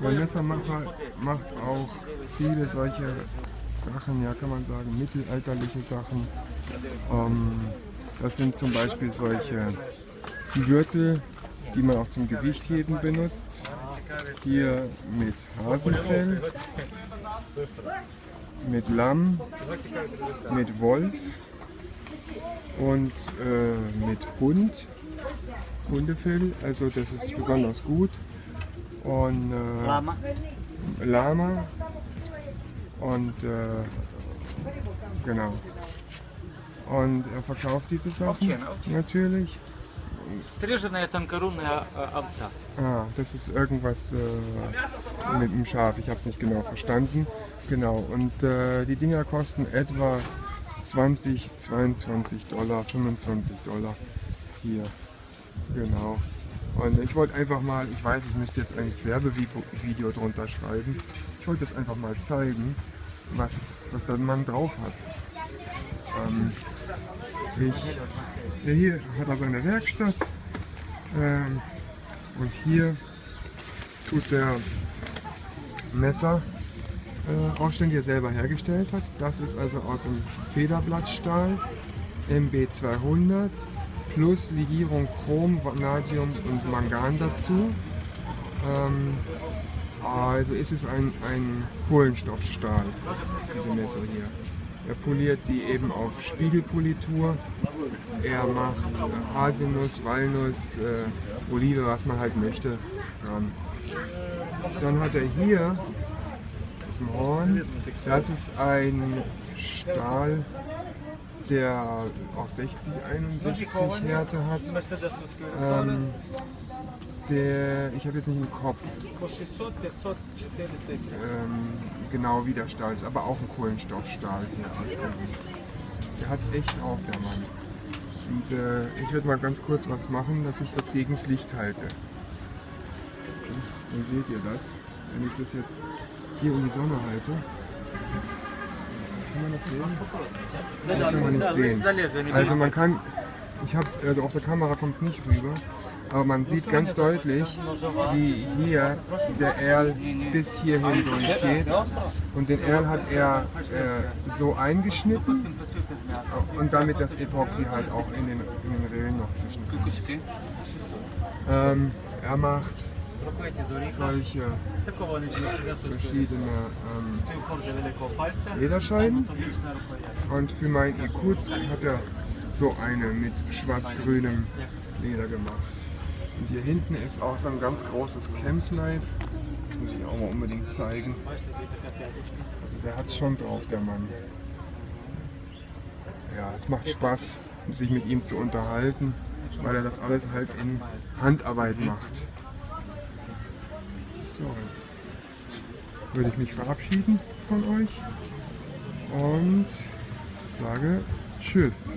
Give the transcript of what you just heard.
Vanessa macht, macht auch viele solche Sachen, ja kann man sagen, mittelalterliche Sachen. Ähm, das sind zum Beispiel solche Gürtel, die man auch zum Gewichtheben benutzt. Hier mit Hasenfell, mit Lamm, mit Wolf und äh, mit Hund, Hundefell, also das ist besonders gut Und äh, Lama. Lama und äh, genau. Und er verkauft diese Sachen Auktion, Auktion. natürlich. Стрижена тонкорунная э, овца. Ah, das ist irgendwas äh, mit dem Schaf, ich habe es nicht genau verstanden. Genau, und äh, die Dinger kosten etwa 20, 22 Dollar, 25 Dollar hier. Genau. Und ich wollte einfach mal, ich weiß, ich müsste jetzt eigentlich Werbevideo drunter schreiben. Ich wollte das einfach mal zeigen, was, was der Mann drauf hat. Ähm, ich, ja, hier hat er seine Werkstatt. Ähm, und hier tut der Messer äh, ausstellen, die er selber hergestellt hat. Das ist also aus dem Federblattstahl MB200 plus Legierung Chrom, Vanadium und Mangan dazu. Ähm, also ist es ein, ein Kohlenstoffstahl, diese Messer hier. Er poliert die eben auf Spiegelpolitur. Er macht äh, Haselnuss, Walnuss, äh, Olive, was man halt möchte, dran. Dann hat er hier das Horn. Das ist ein Stahl, der auch 60, 61 Härte hat. Ähm, der, ich habe jetzt nicht im Kopf ähm, genau wie der Stahl ist, aber auch ein Kohlenstoffstahl hier aus. Der hat es echt drauf, der Mann. Und äh, ich werde mal ganz kurz was machen, dass ich das gegen das Licht halte. Dann seht ihr das, wenn ich das jetzt hier in die Sonne halte. Man das sehen? Kann man nicht sehen. Also man kann, ich hab's, also auf der Kamera kommt es nicht rüber, aber man sieht ganz deutlich, wie hier der Erl bis hierhin durchgeht. Und den Erl hat er äh, so eingeschnitten und damit das Epoxy halt auch in den, in den Rillen noch zwischendrin. Ähm, er macht solche verschiedene ähm, Lederscheiben und für mein Irkutsk hat er so eine mit schwarz-grünem Leder gemacht. Und hier hinten ist auch so ein ganz großes Camp Knife. Das muss ich auch mal unbedingt zeigen. Also der hat es schon drauf, der Mann. Ja, es macht Spaß, sich mit ihm zu unterhalten, weil er das alles halt in Handarbeit macht. So, jetzt würde ich mich verabschieden von euch und sage Tschüss.